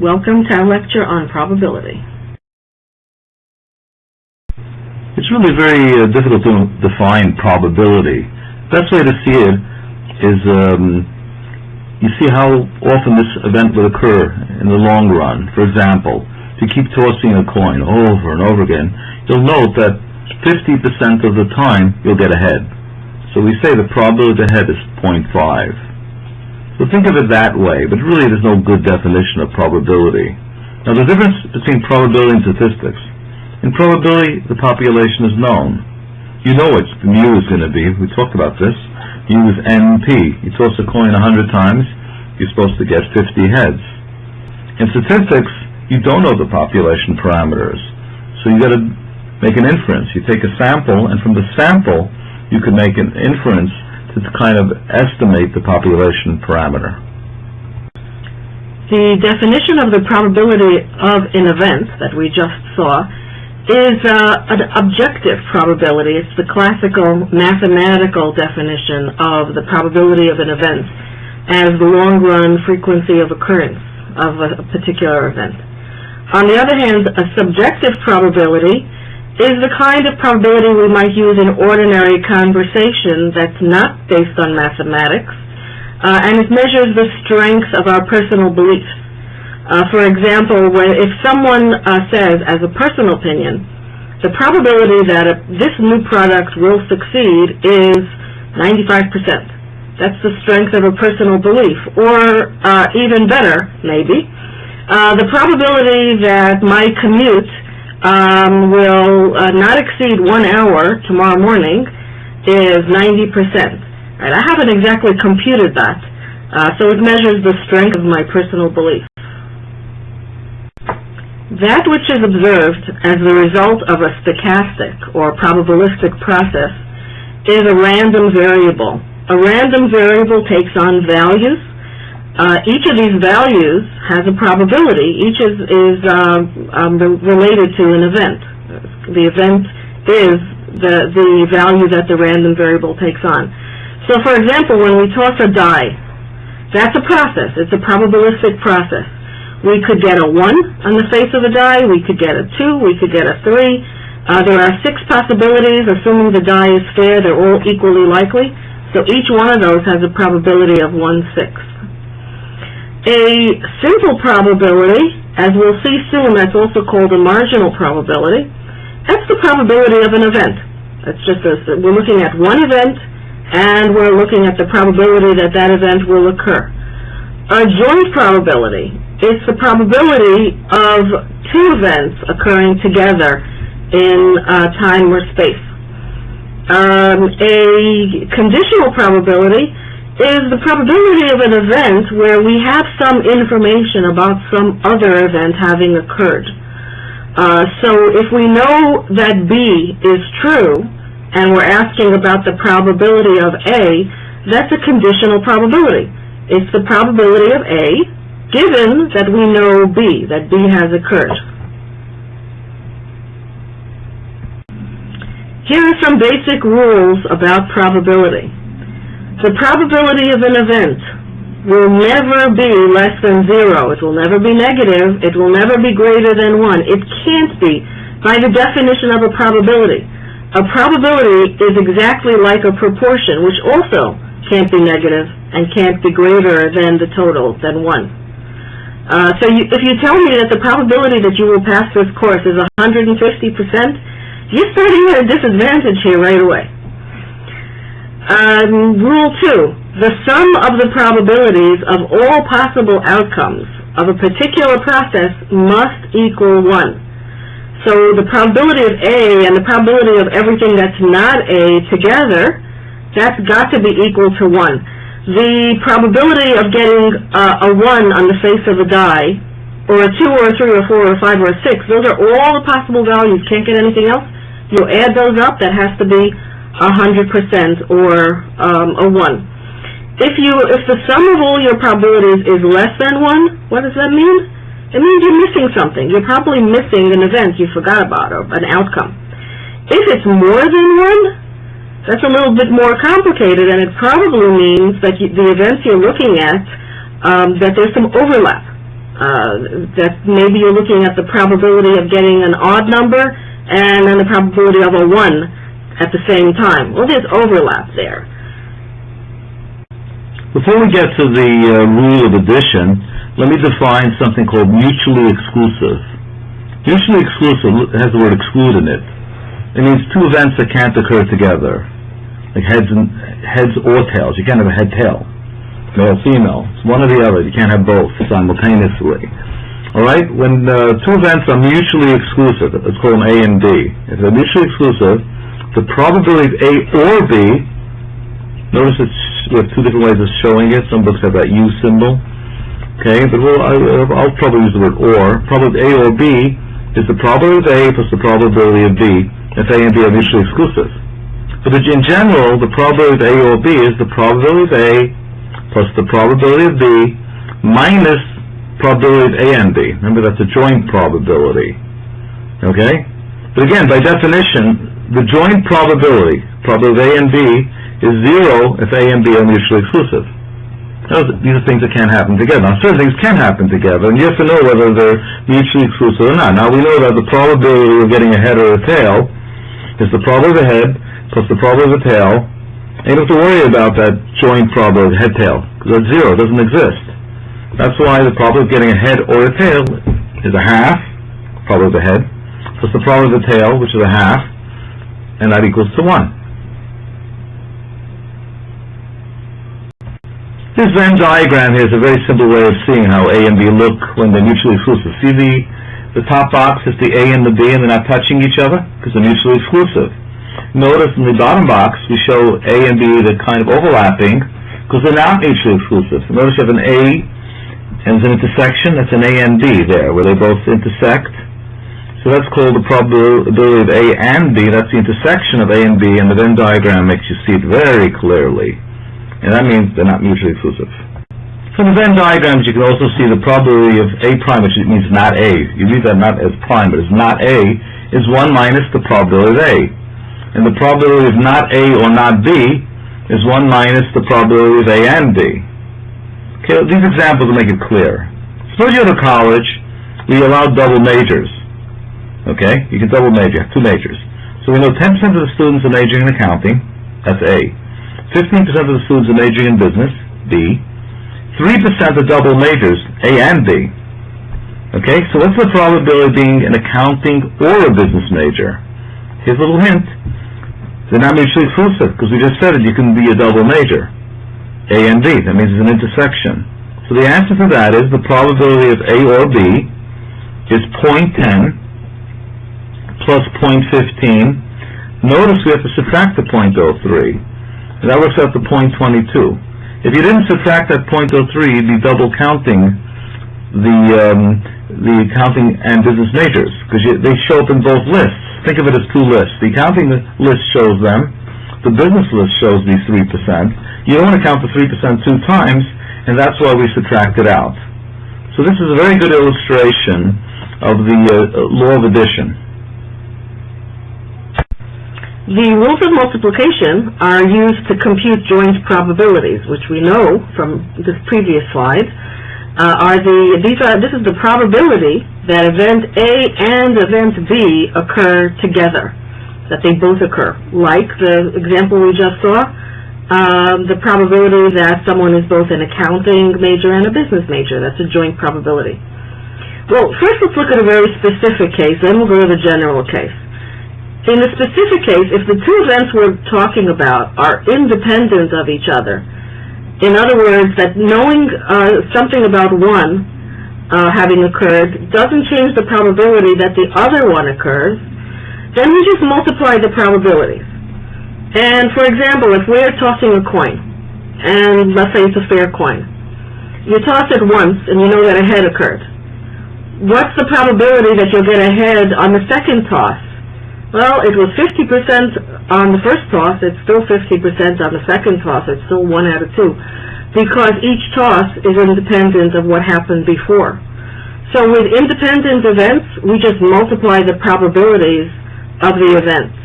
Welcome to our lecture on probability. It's really very uh, difficult to define probability. Best way to see it is um, you see how often this event will occur in the long run. For example, if you keep tossing a coin over and over again, you'll note that 50% of the time you'll get ahead. So we say the probability ahead is 0.5. So think of it that way, but really there's no good definition of probability. Now the difference between probability and statistics. In probability, the population is known. You know what mu is going to be. We talked about this. Mu is NP. You toss a coin 100 times, you're supposed to get 50 heads. In statistics, you don't know the population parameters. So you got to make an inference. You take a sample, and from the sample, you can make an inference to kind of estimate the population parameter. The definition of the probability of an event that we just saw is uh, an objective probability. It's the classical mathematical definition of the probability of an event as the long-run frequency of occurrence of a particular event. On the other hand, a subjective probability is the kind of probability we might use in ordinary conversation that's not based on mathematics, uh, and it measures the strength of our personal beliefs. Uh, for example, when, if someone uh, says, as a personal opinion, the probability that a, this new product will succeed is 95%. That's the strength of a personal belief. Or uh, even better, maybe, uh, the probability that my commute um, will uh, not exceed one hour tomorrow morning is 90%. Right? I haven't exactly computed that, uh, so it measures the strength of my personal belief. That which is observed as the result of a stochastic or probabilistic process is a random variable. A random variable takes on values. Uh, each of these values has a probability. Each is, is uh, um, related to an event. The event is the, the value that the random variable takes on. So for example, when we toss a die, that's a process. It's a probabilistic process. We could get a 1 on the face of the die, we could get a 2, we could get a 3. Uh, there are six possibilities, assuming the die is fair, they're all equally likely. So each one of those has a probability of 1 sixth. A simple probability, as we'll see soon, that's also called a marginal probability. That's the probability of an event. That's just a, we're looking at one event, and we're looking at the probability that that event will occur. A joint probability is the probability of two events occurring together in uh, time or space. Um, a conditional probability is the probability of an event where we have some information about some other event having occurred. Uh, so if we know that B is true, and we're asking about the probability of A, that's a conditional probability. It's the probability of A given that we know B, that B has occurred. Here are some basic rules about probability. The probability of an event will never be less than zero. It will never be negative. It will never be greater than one. It can't be by the definition of a probability. A probability is exactly like a proportion, which also can't be negative and can't be greater than the total, than one. Uh, so you, if you tell me that the probability that you will pass this course is 150%, you're starting at a disadvantage here right away. Um, rule two, the sum of the probabilities of all possible outcomes of a particular process must equal 1. So the probability of A and the probability of everything that's not A together, that's got to be equal to 1 the probability of getting uh, a 1 on the face of a die, or a 2 or a 3 or a 4 or a 5 or a 6, those are all the possible values. Can't get anything else. You add those up, that has to be 100% or um, a 1. If you, if the sum of all your probabilities is less than 1, what does that mean? It means you're missing something. You're probably missing an event you forgot about or an outcome. If it's more than 1, that's a little bit more complicated, and it probably means that you, the events you're looking at, um, that there's some overlap Uh, that maybe you're looking at the probability of getting an odd number and then the probability of a one at the same time. Well, there's overlap there. Before we get to the uh, rule of addition, let me define something called mutually exclusive. Mutually exclusive has the word exclude in it. It means two events that can't occur together, like heads and heads or tails. You can't have a head tail, male female. It's one or the other. You can't have both simultaneously. All right. When uh, two events are mutually exclusive, it's called call them A and B. If they're mutually exclusive, the probability of A or B. Notice it's we have two different ways of showing it. Some books have that U symbol. Okay, but we'll, I, I'll probably use the word or. Probability A or B is the probability of A plus the probability of B if A and B are mutually exclusive. But in general, the probability of A or B is the probability of A plus the probability of B minus probability of A and B. Remember, that's a joint probability. Okay? But again, by definition, the joint probability, probability of A and B, is zero if A and B are mutually exclusive. Those, these are things that can't happen together. Now, certain things can happen together, and you have to know whether they're mutually exclusive or not. Now, we know that the probability of getting a head or a tail is the probability of the head plus the probability of the tail. And you don't have to worry about that joint probability, of head-tail, because that's zero. It doesn't exist. That's why the probability of getting a head or a tail is a half, probability of the head, plus the probability of the tail, which is a half, and that equals to one. This Venn diagram here is a very simple way of seeing how A and B look when they're mutually exclusive. See the, the top box is the A and the B and they're not touching each other because they're mutually exclusive. Notice in the bottom box we show A and B that kind of overlapping because they're not mutually exclusive. So notice you have an A and an intersection, that's an A and B there where they both intersect. So that's called the probability of A and B, that's the intersection of A and B and the Venn diagram makes you see it very clearly and that means they're not mutually exclusive. From the Venn diagrams, you can also see the probability of A prime, which means not A. You read that not as prime, but it's not A, is 1 minus the probability of A. And the probability of not A or not B is 1 minus the probability of A and B. Okay, these examples will make it clear. Suppose you go to college, we allow double majors. Okay, you can double major, two majors. So we know 10% of the students are majoring in accounting, that's A. 15% of the students are majoring in business, B. 3% are double majors, A and B. Okay, so what's the probability of being an accounting or a business major? Here's a little hint. They're not mutually exclusive, because we just said it, you can be a double major. A and B, that means it's an intersection. So the answer to that is the probability of A or B is 0.10 plus 0.15. Notice we have to subtract the 0.03. That works out to .22. If you didn't subtract that .03, you'd be double counting the um, the accounting and business majors because they show up in both lists. Think of it as two lists. The accounting list shows them. The business list shows these three percent. You don't want to count the three percent two times, and that's why we subtract it out. So this is a very good illustration of the uh, law of addition. The rules of multiplication are used to compute joint probabilities, which we know from this previous slide uh, are the these are this is the probability that event A and event B occur together, that they both occur. Like the example we just saw, um, the probability that someone is both an accounting major and a business major. That's a joint probability. Well, first let's look at a very specific case, then we'll go to the general case. In the specific case, if the two events we're talking about are independent of each other, in other words, that knowing uh, something about one uh, having occurred doesn't change the probability that the other one occurs, then we just multiply the probabilities. And for example, if we're tossing a coin, and let's say it's a fair coin, you toss it once and you know that a head occurred. What's the probability that you'll get a head on the second toss? Well, it was 50% on the first toss, it's still 50% on the second toss, it's still 1 out of 2, because each toss is independent of what happened before. So with independent events, we just multiply the probabilities of the events.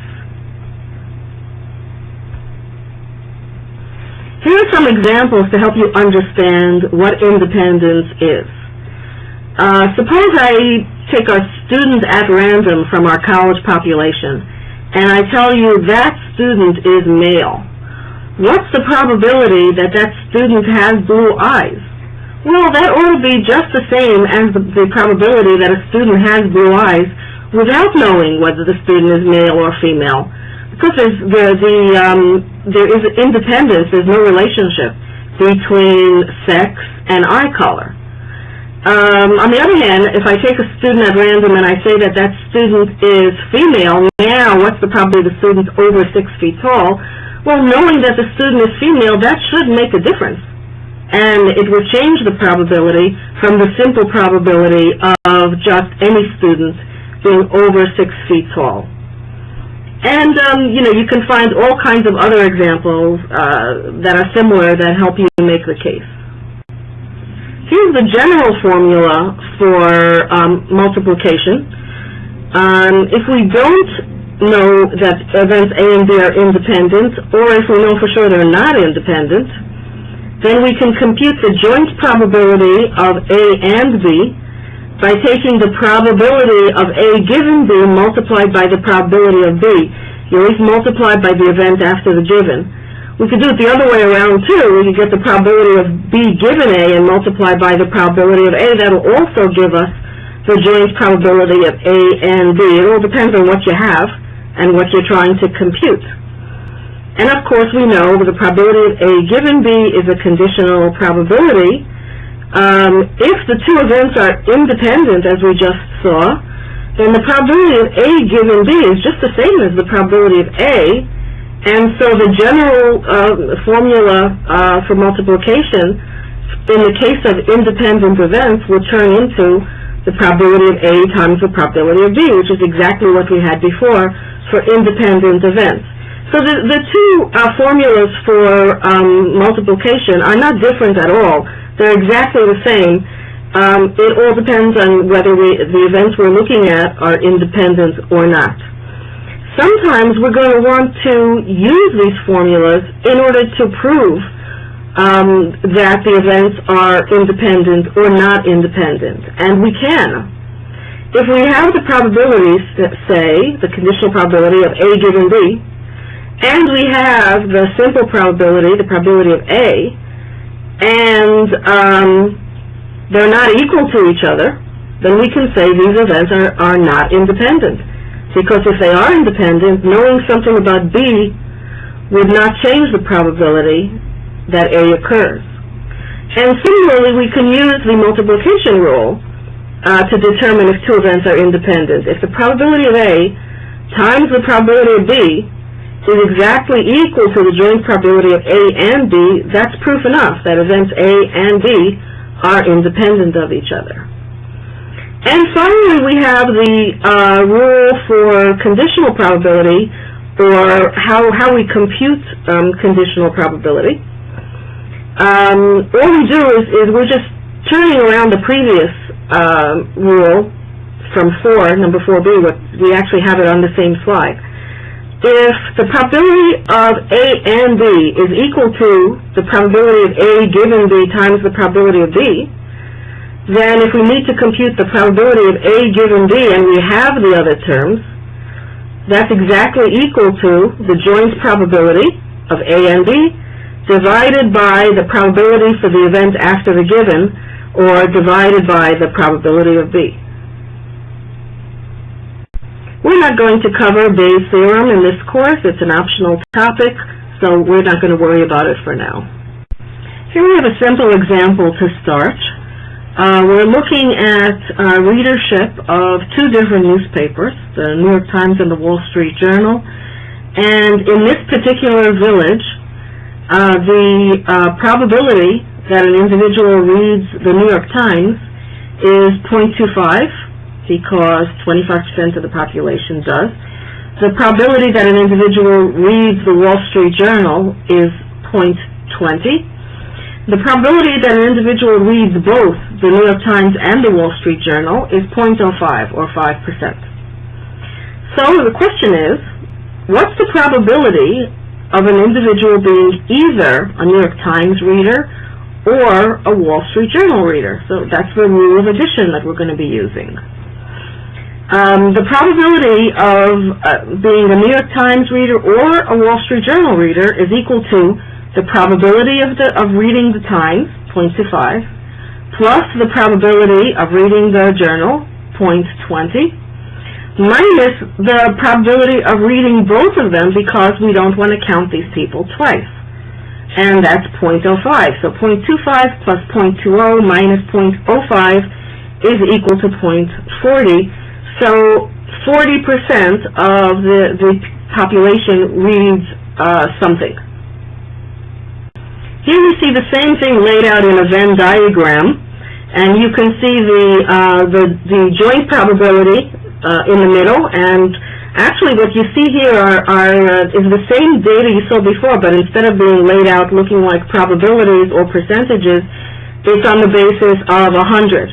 Here are some examples to help you understand what independence is. Uh, suppose I take a student at random from our college population, and I tell you that student is male. What's the probability that that student has blue eyes? Well, that ought to be just the same as the, the probability that a student has blue eyes without knowing whether the student is male or female. Because there's, the, the, um, there is independence, there's no relationship between sex and eye color. Um, on the other hand, if I take a student at random and I say that that student is female, now what's the probability the student's over six feet tall? Well, knowing that the student is female, that should make a difference. And it will change the probability from the simple probability of just any student being over six feet tall. And, um, you know, you can find all kinds of other examples uh, that are similar that help you make the case. Here's the general formula for um, multiplication. Um, if we don't know that events A and B are independent, or if we know for sure they're not independent, then we can compute the joint probability of A and B by taking the probability of A given B multiplied by the probability of B. You always multiply by the event after the given. We could do it the other way around too. We could get the probability of B given A and multiply by the probability of A. That'll also give us the joint probability of A and B. It all depends on what you have and what you're trying to compute. And of course, we know that the probability of A given B is a conditional probability. Um, if the two events are independent, as we just saw, then the probability of A given B is just the same as the probability of A. And so the general uh, formula uh, for multiplication in the case of independent events will turn into the probability of A times the probability of B, which is exactly what we had before for independent events. So the, the two uh, formulas for um, multiplication are not different at all. They're exactly the same. Um, it all depends on whether we, the events we're looking at are independent or not. Sometimes we're going to want to use these formulas in order to prove um, that the events are independent or not independent, and we can. If we have the probabilities, that say, the conditional probability of A given B, and we have the simple probability, the probability of A, and um, they're not equal to each other, then we can say these events are, are not independent. Because if they are independent, knowing something about B would not change the probability that A occurs. And similarly, we can use the multiplication rule uh, to determine if two events are independent. If the probability of A times the probability of B is exactly equal to the joint probability of A and B, that's proof enough that events A and B are independent of each other. And finally, we have the uh, rule for conditional probability, or how, how we compute um, conditional probability. Um, all we do is, is we're just turning around the previous uh, rule from 4, number 4b, what, we actually have it on the same slide if the probability of A and B is equal to the probability of A given B times the probability of B, then if we need to compute the probability of A given B and we have the other terms, that's exactly equal to the joint probability of A and B divided by the probability for the event after the given or divided by the probability of B. We're not going to cover Bayes' theorem in this course. It's an optional topic, so we're not going to worry about it for now. Here we have a simple example to start. Uh, we're looking at uh, readership of two different newspapers, the New York Times and the Wall Street Journal. And in this particular village, uh, the uh, probability that an individual reads the New York Times is 0.25 because 25% of the population does. The probability that an individual reads the Wall Street Journal is 0.20. The probability that an individual reads both the New York Times and the Wall Street Journal is 0.05 or 5%. So the question is, what's the probability of an individual being either a New York Times reader or a Wall Street Journal reader. So that's the rule of addition that we're going to be using. Um, the probability of uh, being a New York Times reader or a Wall Street Journal reader is equal to the probability of the of reading the Times, 0.25, plus the probability of reading the Journal, 0.20, minus the probability of reading both of them because we don't want to count these people twice. And that's 0.05. So 0.25 plus 0.20 minus 0.05 is equal to 0.40. So 40% of the, the population reads uh, something. Here we see the same thing laid out in a Venn diagram, and you can see the, uh, the, the joint probability uh, in the middle, and actually what you see here are, are uh, is the same data you saw before, but instead of being laid out looking like probabilities or percentages, it's on the basis of 100.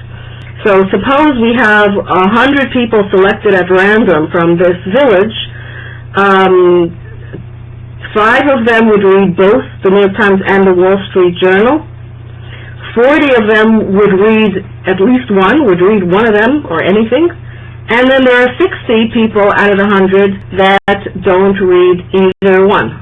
So suppose we have 100 people selected at random from this village, um, Five of them would read both the New York Times and the Wall Street Journal. Forty of them would read at least one, would read one of them or anything. And then there are 60 people out of the 100 that don't read either one.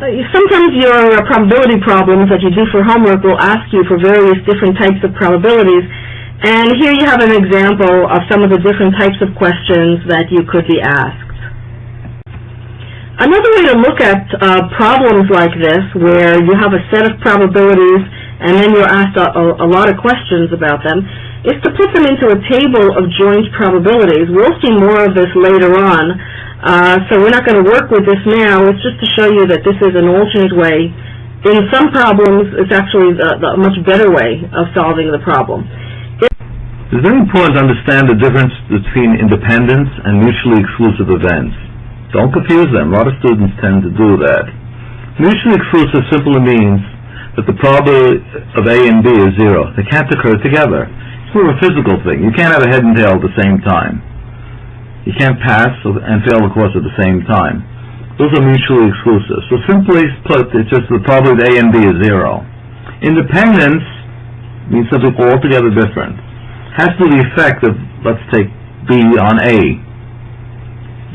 Uh, Sometimes your uh, probability problems that you do for homework will ask you for various different types of probabilities. And here you have an example of some of the different types of questions that you could be asked. Another way to look at uh, problems like this, where you have a set of probabilities and then you're asked a, a, lot of questions about them, is to put them into a table of joint probabilities. We'll see more of this later on, uh, so we're not going to work with this now. It's just to show you that this is an alternate way. In some problems, it's actually the, the much better way of solving the problem. It's very important to understand the difference between independence and mutually exclusive events. Don't confuse them. A lot of students tend to do that. Mutually exclusive simply means that the probability of A and B is zero. They can't occur together. It's more of a physical thing. You can't have a head and tail at the same time. You can't pass and fail the course at the same time. Those are mutually exclusive. So simply put, it's just the probability of A and B is zero. Independence means something altogether different. Has to be the effect of, let's take B on A.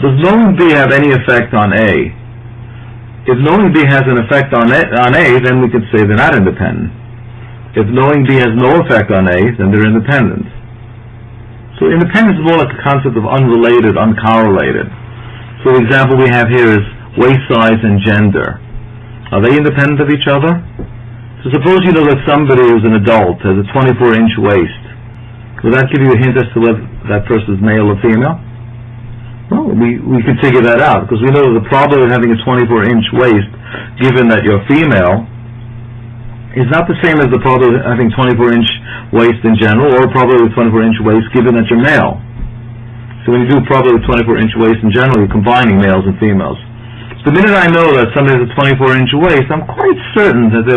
Does knowing B have any effect on A? If knowing B has an effect on A, on A, then we could say they're not independent. If knowing B has no effect on A, then they're independent. So independence is more like a concept of unrelated, uncorrelated. So the example we have here is waist size and gender. Are they independent of each other? So suppose you know that somebody who's an adult has a 24-inch waist. Will that give you a hint as to whether that person is male or female? Well, we, we can figure that out, because we know that the probability of having a 24-inch waist, given that you're female, is not the same as the probability of having 24-inch waist in general, or probability of 24-inch waist given that you're male. So when you do probability of 24-inch waist in general, you're combining males and females. The minute I know that somebody has a 24-inch waist, I'm quite certain that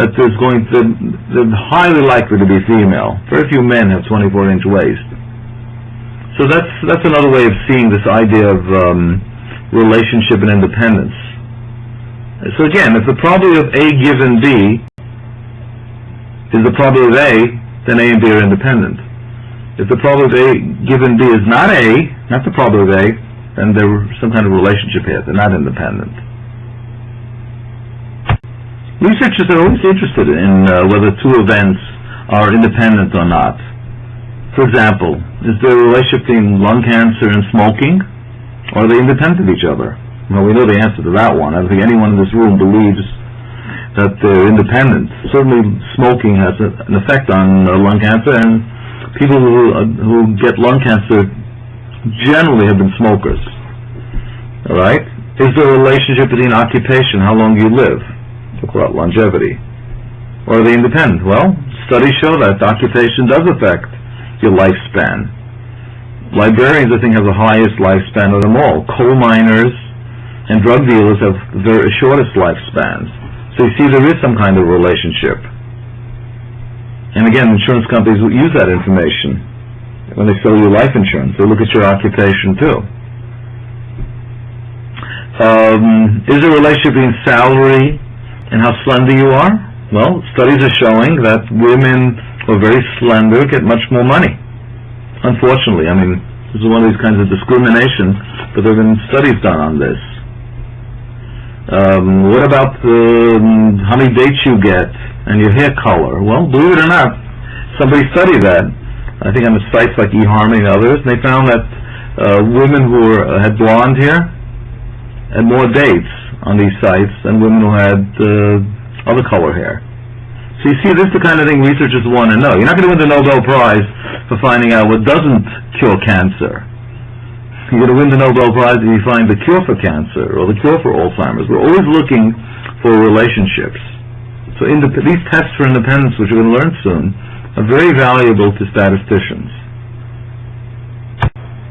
that there's going to, they're highly likely to be female. Very few men have 24-inch waist. So that's that's another way of seeing this idea of um, relationship and independence. So again, if the probability of A given B is the probability of A, then A and B are independent. If the probability of A given B is not A, not the probability of A, then there's some kind of relationship here. They're not independent. Researchers are always interested in uh, whether two events are independent or not. For example, is there a relationship between lung cancer and smoking? Or are they independent of each other? Well, we know the answer to that one. I don't think anyone in this room believes that they're independent. Certainly, smoking has a, an effect on uh, lung cancer, and people who, uh, who get lung cancer generally have been smokers. All right? Is there a relationship between occupation, how long you live? Talk about longevity. Or are they independent? Well, studies show that occupation does affect your lifespan. Librarians, I think, have the highest lifespan of them all. Coal miners and drug dealers have the shortest lifespans. So you see there is some kind of relationship. And again, insurance companies will use that information when they sell you life insurance. They look at your occupation too. Um, is there a relationship between salary and how slender you are? Well, studies are showing that women are very slender get much more money. Unfortunately, I mean, this is one of these kinds of discrimination, but there have been studies done on this. Um, what about um, how many dates you get and your hair color? Well, believe it or not, somebody studied that. I think on the sites like eHarmony and others, and they found that uh, women who were, uh, had blonde hair had more dates on these sites than women who had uh, other color hair. So you see, this is the kind of thing researchers want to know. You're not going to win the Nobel Prize for finding out what doesn't cure cancer. You're going to win the Nobel Prize if you find the cure for cancer or the cure for Alzheimer's. We're always looking for relationships. So these tests for independence, which we're going to learn soon, are very valuable to statisticians.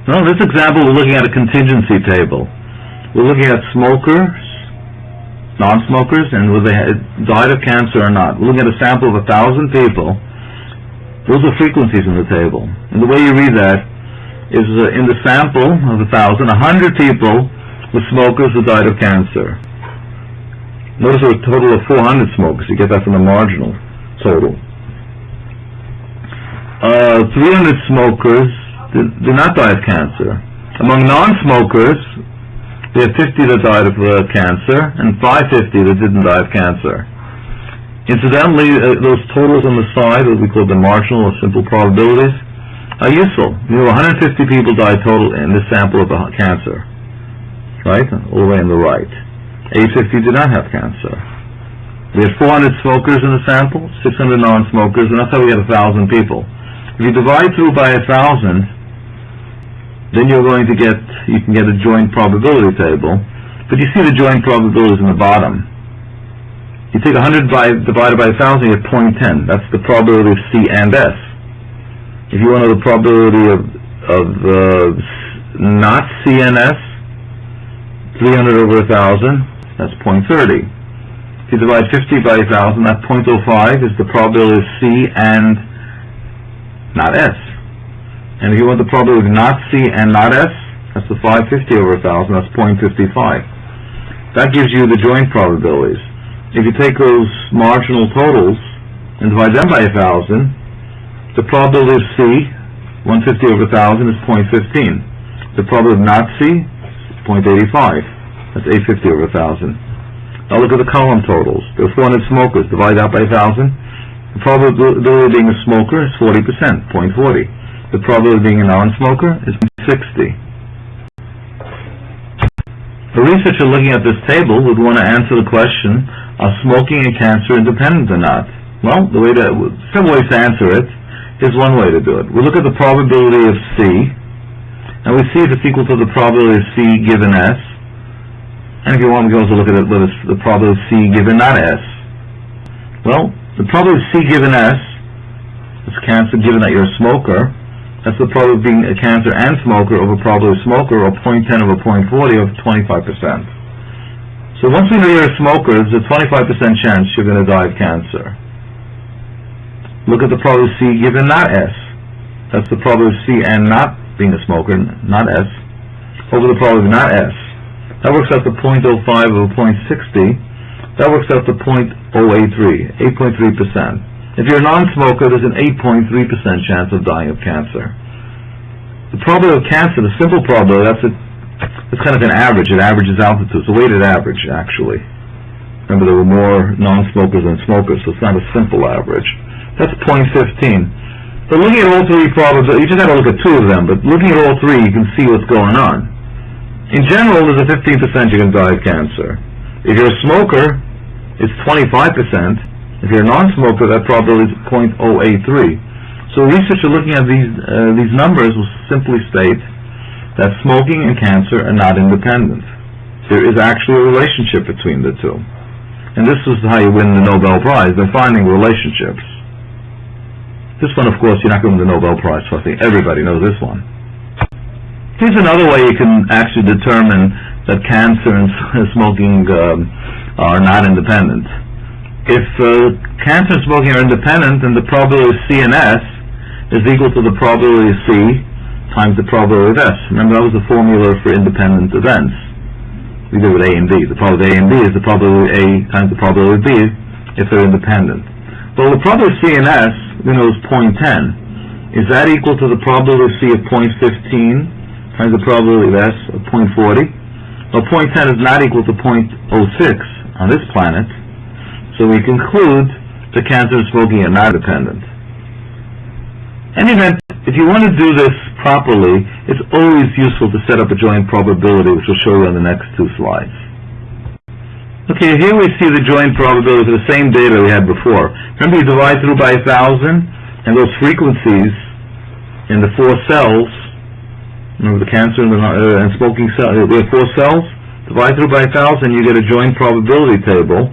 Now, in this example, we're looking at a contingency table. We're looking at smokers, non-smokers, and whether they had died of cancer or not. We're looking at a sample of a thousand people. Those are frequencies in the table. And the way you read that is uh, in the sample of a thousand, a hundred people were smokers who died of cancer. Notice there were a total of 400 smokers. You get that from the marginal total. Uh, 300 smokers did, did not die of cancer. Among non-smokers, we have 50 that died of uh, cancer and 550 that didn't die of cancer. Incidentally, uh, those totals on the side, what we call the marginal or simple probabilities, are useful. You know, 150 people died total in this sample of cancer, right? All the way on the right. 850 did not have cancer. We had 400 smokers in the sample, 600 non-smokers, and that's how we had 1,000 people. If you divide through by 1,000, then you're going to get, you can get a joint probability table, but you see the joint probabilities in the bottom. You take 100 by, divided by 1,000, you get 0.10. That's the probability of C and S. If you want to know the probability of, of uh, not C and S, 300 over 1,000, that's 0.30. If you divide 50 by 1,000, that 0.05 is the probability of C and not S. And if you want the probability of not C and not S, that's the 550 over 1,000, that's 0.55. That gives you the joint probabilities. If you take those marginal totals and divide them by 1,000, the probability of C, 150 over 1,000, is 0.15. The probability of not C, 0.85. That's 850 over 1,000. Now look at the column totals. There are 400 smokers. Divide that by 1,000. The probability of being a smoker is 40%, 0.40. The probability of being a non-smoker is 60. A researcher looking at this table would want to answer the question, are smoking and cancer independent or not? Well, the way to, several ways to answer it. Here's one way to do it. We look at the probability of C, and we see if it's equal to the probability of C given S. And if you want, we can also look at it, is the probability of C given not S. Well, the probability of C given S is cancer given that you're a smoker. That's the probability of being a cancer and smoker over probability of smoker, or 0.10 over 0.40 of 25%. So once we know you're a smoker, there's a 25% chance you're going to die of cancer. Look at the probability of C given not S. That's the probability of C and not being a smoker, not S, over the probability of not S. That works out to 0.05 over 0.60. That works out to 0.083, 8.3%. If you're a non-smoker, there's an 8.3% chance of dying of cancer. The probability of cancer, the simple probability, that's a, it's kind of an average. It averages altitude. It's a weighted average, actually. Remember, there were more non-smokers than smokers, so it's not a simple average. That's 0.15. But looking at all three probabilities, you just have to look at two of them, but looking at all three, you can see what's going on. In general, there's a 15% you're going to die of cancer. If you're a smoker, it's 25%. If you're a non-smoker, that probability is 0.083. So researchers looking at these uh, these numbers will simply state that smoking and cancer are not independent. There is actually a relationship between the two. And this is how you win the Nobel Prize, by finding relationships. This one, of course, you're not going to win the Nobel Prize for. Think everybody knows this one. Here's another way you can actually determine that cancer and smoking um, are not independent if uh, cancer and smoking are independent, then the probability of C and S is equal to the probability of C times the probability of S. Remember, that was the formula for independent events. we do with A and B. The probability of A and B is the probability of A times the probability of B if they're independent. Well, the probability of C and S, we know is point 0.10. Is that equal to the probability of C of point 0.15 times the probability of S of point 0.40? Well, point 0.10 is not equal to 0.06 on this planet, so we conclude the cancer and smoking are not dependent. In any event, if you want to do this properly, it's always useful to set up a joint probability, which we'll show you on the next two slides. Okay, here we see the joint probability for the same data we had before. Remember, you divide through by a thousand, and those frequencies in the four cells, remember the cancer and, the, uh, and smoking cell, uh, have four cells, divide through by a thousand, you get a joint probability table,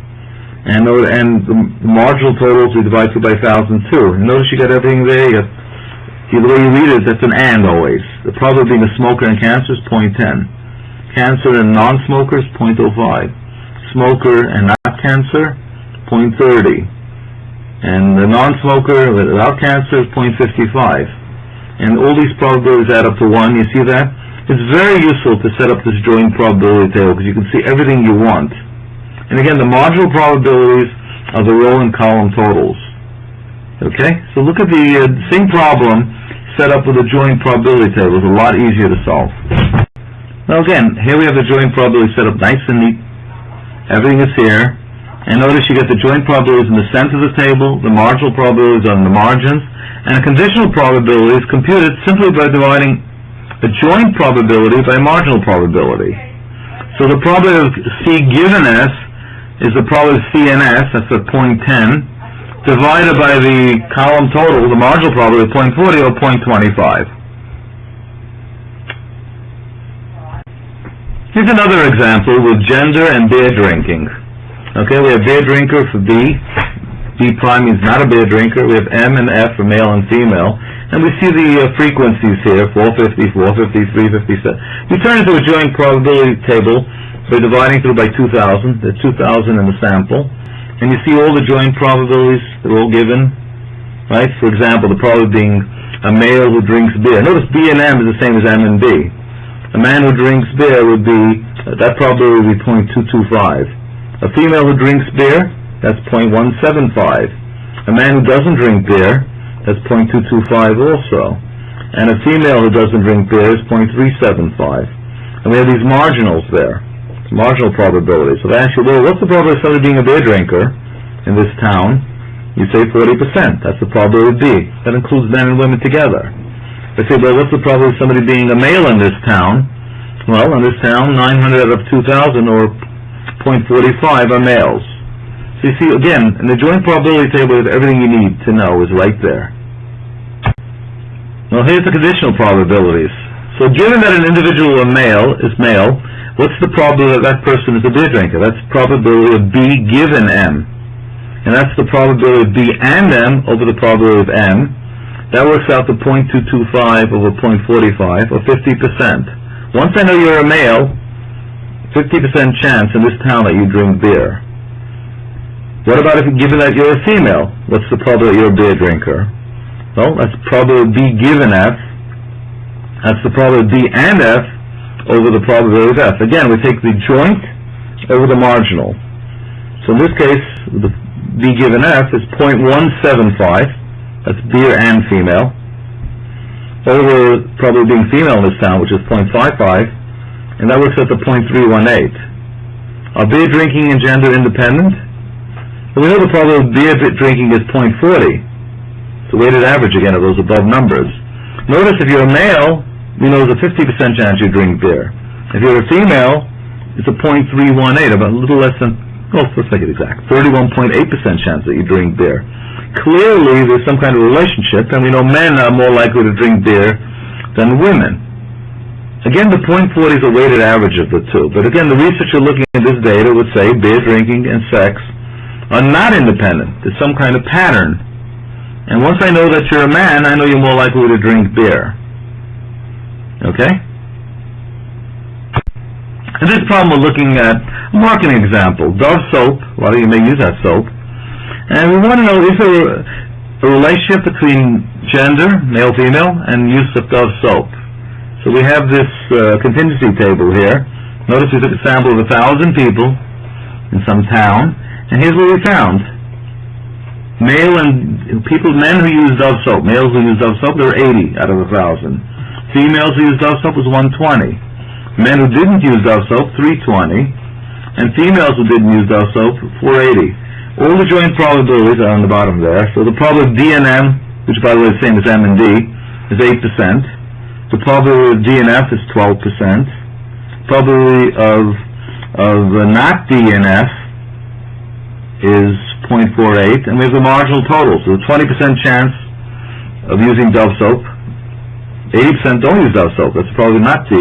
and, and the marginal totals we divide through by a thousand too. Notice you got everything there, you See, the way you read it, that's an and always. The probability of being a smoker and cancer is .10. Cancer and non-smokers, .05. Smoker and not cancer, .30. And the non-smoker without cancer is .55. And all these probabilities add up to 1, you see that? It's very useful to set up this joint probability table because you can see everything you want. And again, the marginal probabilities are the row and column totals. Okay, so look at the uh, same problem set up with a joint probability table. It's a lot easier to solve. Now again, here we have the joint probability set up nice and neat. Everything is here. And notice you get the joint probabilities in the center of the table, the marginal probabilities on the margins, and a conditional probability is computed simply by dividing a joint probability by a marginal probability. So the probability of C given S is the probability of C and S, that's at point 0.10, divided by the column total, the marginal probability of point forty or point 0.25. Here's another example with gender and beer drinking. Okay, we have beer drinker for B. B prime means not a beer drinker. We have M and F for male and female. And we see the uh, frequencies here, 450, 450, 357. We turn into a joint probability table by dividing through by 2,000. There's 2,000 in the sample. And you see all the joint probabilities, they're all given, right? For example, the probability being a male who drinks beer. Notice B and M is the same as M and B. A man who drinks beer would be, that probability would be .225. A female who drinks beer, that's .175. A man who doesn't drink beer, that's .225 also. And a female who doesn't drink beer is .375. And we have these marginals there, marginal probabilities. So they ask you, well, what's the probability of somebody being a beer drinker in this town? You say 40%. That's the probability of B. That includes men and women together. They say, well, what's the probability of somebody being a male in this town? Well, in this town, 900 out of 2,000 or .45 are males. So you see, again, in the joint probability table, everything you need to know is right there. Now here's the conditional probabilities. So given that an individual a male is male, what's the probability that that person is a beer drinker? That's the probability of B given M. And that's the probability of B and M over the probability of M. That works out to .225 over .45, or 50%. Once I know you're a male, 50% chance in this town that you drink beer. What about if given that you're a female? What's the probability you're a beer drinker? Well, that's probability B given F. That's the probability B and F over the probability of F. Again, we take the joint over the marginal. So in this case, the B given F is .175. That's beer and female. Over probably being female in this town, which is .55, and that works out to .318. Are beer drinking and gender independent? Well, we know the probability of beer drinking is .40. It's a weighted average again of those above numbers. Notice if you're a male, we know there's a 50% chance you drink beer. If you're a female, it's a .318, about a little less than, well, let's make it exact, 31.8% chance that you drink beer. Clearly, there's some kind of relationship, and we know men are more likely to drink beer than women. Again, the .40 is a weighted average of the two, but again, the researcher looking at this data would say beer drinking and sex are not independent. There's some kind of pattern. And once I know that you're a man, I know you're more likely to drink beer. Okay? In this problem, we're looking at a marketing example. Dove soap, a lot of you may use that soap. And we want to know, is there a relationship between gender, male, female, and use of Dove soap? So we have this uh, contingency table here. Notice we took a sample of a thousand people in some town, and here's what we found. Male and, people, men who use Dove soap, males who use Dove soap, there were eighty out of a thousand. Females who use Dove soap was one twenty. Men who didn't use Dove soap, three twenty. And females who didn't use Dove soap, four eighty. All the joint probabilities are on the bottom there. So the probability of DNM, which by the way is the same as M and D, is eight percent. The probability of DNF is twelve percent. Probability of of uh, not DNF is 0.48, and we have the marginal total. So the twenty percent chance of using Dove soap, eighty percent don't use Dove soap. That's probably not D.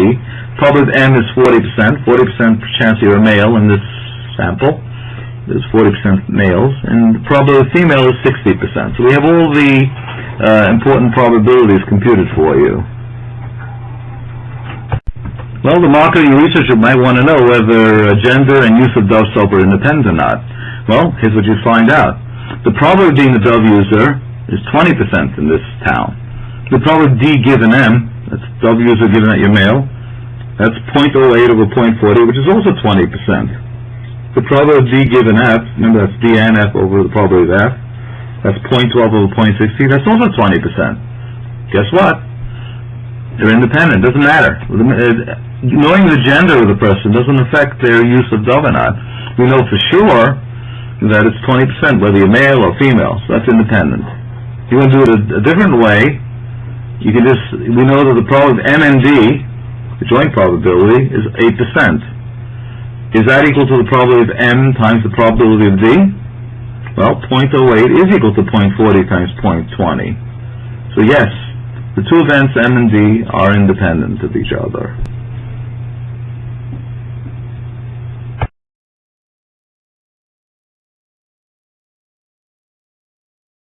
Probably M is forty percent. Forty percent chance you're a male in this sample. There's forty percent males, and the probability female is sixty percent. So we have all the uh, important probabilities computed for you. Well, the marketing researcher might want to know whether uh, gender and use of Dove soap are independent or not. Well, here's what you find out. The probability of being a Dove user is 20% in this town. The of D given M, that's W's are given at your male, that's 0.08 over 0.40, which is also 20%. The probability of D given F, remember that's D and F over the probability of F, that's 0.12 over 0.60, that's also 20%. Guess what? They're independent, doesn't matter. Knowing the gender of the person doesn't affect their use of Dove or not. We know for sure that it's 20%, whether you're male or female, so that's independent. You want to do it a, a different way, you can just, we know that the probability of M and D, the joint probability, is 8%. Is that equal to the probability of M times the probability of D? Well, 0.08 is equal to 0.40 times 0.20. So yes, the two events M and D are independent of each other.